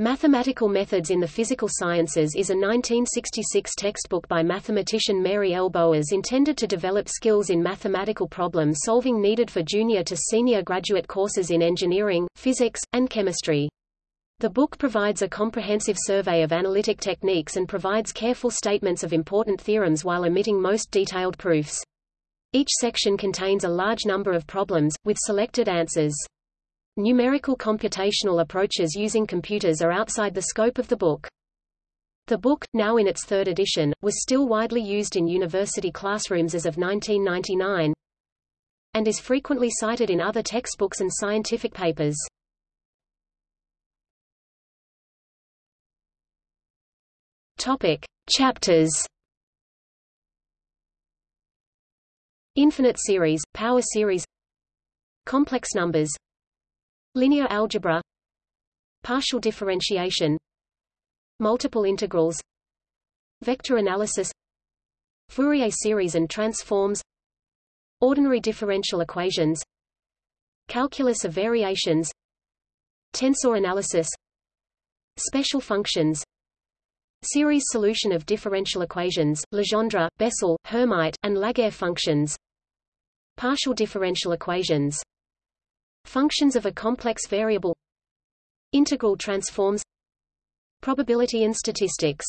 Mathematical Methods in the Physical Sciences is a 1966 textbook by mathematician Mary L. Boas intended to develop skills in mathematical problem solving needed for junior to senior graduate courses in engineering, physics, and chemistry. The book provides a comprehensive survey of analytic techniques and provides careful statements of important theorems while omitting most detailed proofs. Each section contains a large number of problems, with selected answers. Numerical computational approaches using computers are outside the scope of the book. The book, now in its third edition, was still widely used in university classrooms as of 1999 and is frequently cited in other textbooks and scientific papers. Topic: Chapters Infinite series, power series Complex numbers Linear algebra. Partial differentiation. Multiple integrals. Vector analysis. Fourier series and transforms. Ordinary differential equations. Calculus of variations. Tensor analysis. Special functions. Series solution of differential equations, Legendre, Bessel, Hermite, and Laguerre functions. Partial differential equations Functions of a complex variable. Integral transforms. Probability and statistics